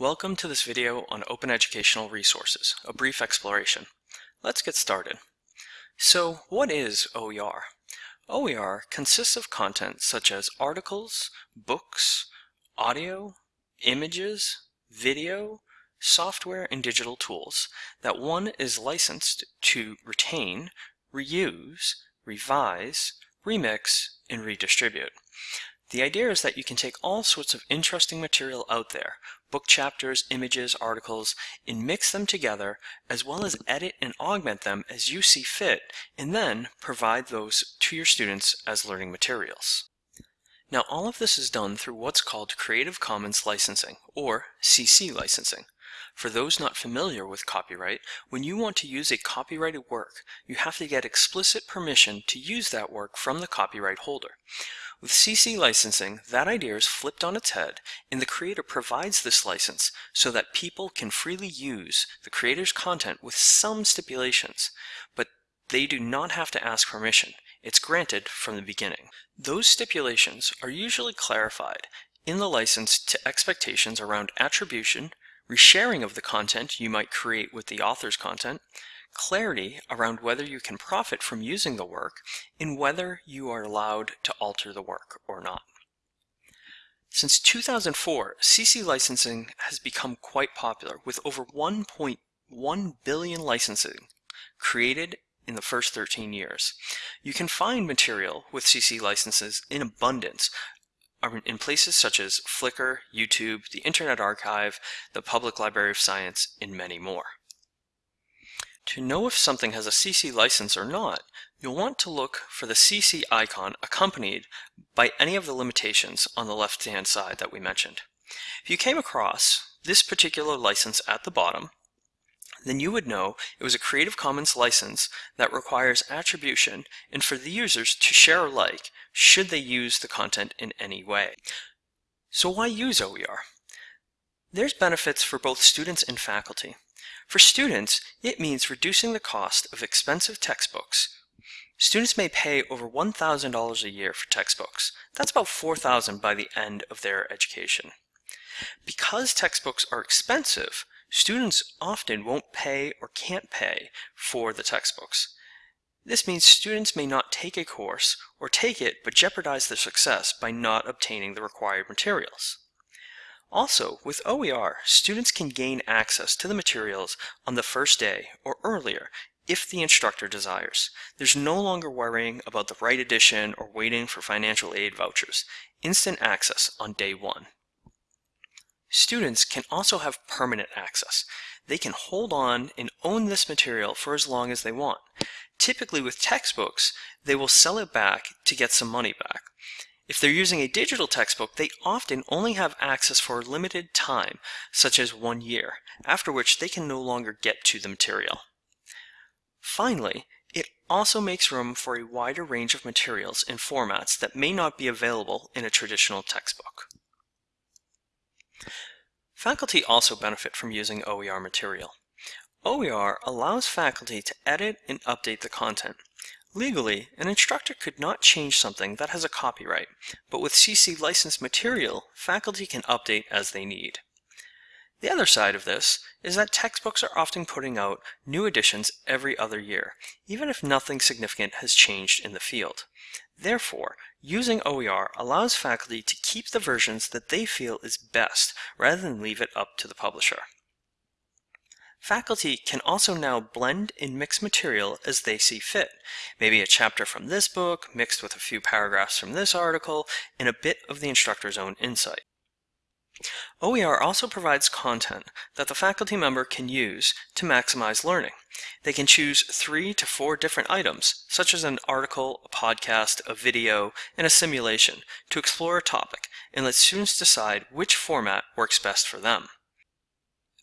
Welcome to this video on Open Educational Resources, a brief exploration. Let's get started. So what is OER? OER consists of content such as articles, books, audio, images, video, software, and digital tools that one is licensed to retain, reuse, revise, remix, and redistribute. The idea is that you can take all sorts of interesting material out there, book chapters, images, articles, and mix them together, as well as edit and augment them as you see fit, and then provide those to your students as learning materials. Now all of this is done through what's called Creative Commons licensing, or CC licensing. For those not familiar with copyright, when you want to use a copyrighted work, you have to get explicit permission to use that work from the copyright holder. With CC licensing, that idea is flipped on its head, and the creator provides this license so that people can freely use the creator's content with some stipulations, but they do not have to ask permission. It's granted from the beginning. Those stipulations are usually clarified in the license to expectations around attribution, resharing of the content you might create with the author's content, clarity around whether you can profit from using the work, and whether you are allowed to alter the work or not. Since 2004, CC licensing has become quite popular, with over 1.1 billion licensing created in the first 13 years. You can find material with CC licenses in abundance uh, in places such as Flickr, YouTube, the Internet Archive, the Public Library of Science, and many more. To know if something has a CC license or not, you'll want to look for the CC icon accompanied by any of the limitations on the left-hand side that we mentioned. If you came across this particular license at the bottom, then you would know it was a Creative Commons license that requires attribution and for the users to share alike should they use the content in any way. So why use OER? There's benefits for both students and faculty. For students, it means reducing the cost of expensive textbooks. Students may pay over $1,000 a year for textbooks. That's about $4,000 by the end of their education. Because textbooks are expensive, students often won't pay or can't pay for the textbooks. This means students may not take a course or take it but jeopardize their success by not obtaining the required materials. Also, with OER, students can gain access to the materials on the first day or earlier if the instructor desires. There's no longer worrying about the right edition or waiting for financial aid vouchers. Instant access on day one. Students can also have permanent access. They can hold on and own this material for as long as they want. Typically with textbooks, they will sell it back to get some money back. If they're using a digital textbook, they often only have access for a limited time, such as one year, after which they can no longer get to the material. Finally, it also makes room for a wider range of materials and formats that may not be available in a traditional textbook. Faculty also benefit from using OER material. OER allows faculty to edit and update the content. Legally, an instructor could not change something that has a copyright, but with CC licensed material, faculty can update as they need. The other side of this is that textbooks are often putting out new editions every other year, even if nothing significant has changed in the field. Therefore, using OER allows faculty to keep the versions that they feel is best rather than leave it up to the publisher. Faculty can also now blend and mix material as they see fit. Maybe a chapter from this book mixed with a few paragraphs from this article and a bit of the instructor's own insight. OER also provides content that the faculty member can use to maximize learning. They can choose three to four different items, such as an article, a podcast, a video, and a simulation, to explore a topic and let students decide which format works best for them.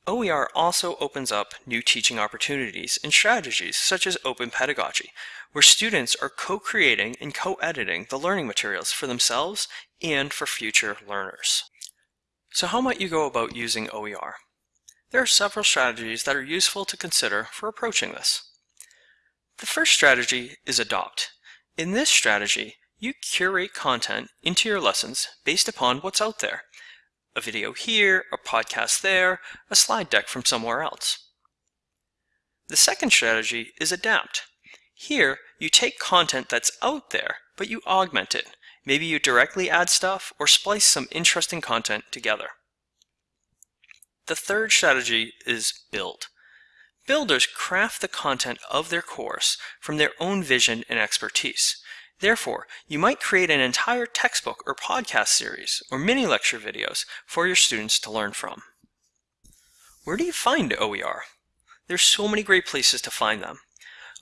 OER also opens up new teaching opportunities and strategies such as open pedagogy, where students are co-creating and co-editing the learning materials for themselves and for future learners. So how might you go about using OER? There are several strategies that are useful to consider for approaching this. The first strategy is adopt. In this strategy, you curate content into your lessons based upon what's out there. A video here, a podcast there, a slide deck from somewhere else. The second strategy is adapt. Here, you take content that's out there, but you augment it. Maybe you directly add stuff or splice some interesting content together. The third strategy is build. Builders craft the content of their course from their own vision and expertise. Therefore, you might create an entire textbook or podcast series or mini lecture videos for your students to learn from. Where do you find OER? There's so many great places to find them.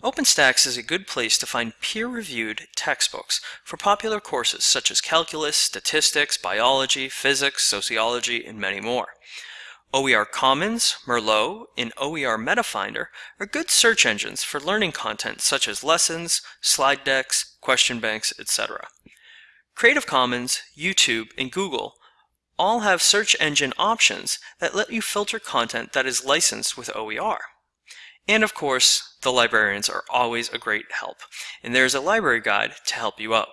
OpenStax is a good place to find peer-reviewed textbooks for popular courses such as calculus, statistics, biology, physics, sociology, and many more. OER Commons, Merlot, and OER MetaFinder are good search engines for learning content such as lessons, slide decks, question banks, etc. Creative Commons, YouTube, and Google all have search engine options that let you filter content that is licensed with OER. And of course, the librarians are always a great help, and there is a library guide to help you out.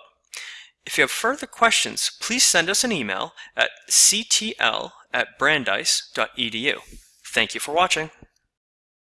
If you have further questions, please send us an email at ctl at brandeis.edu. Thank you for watching.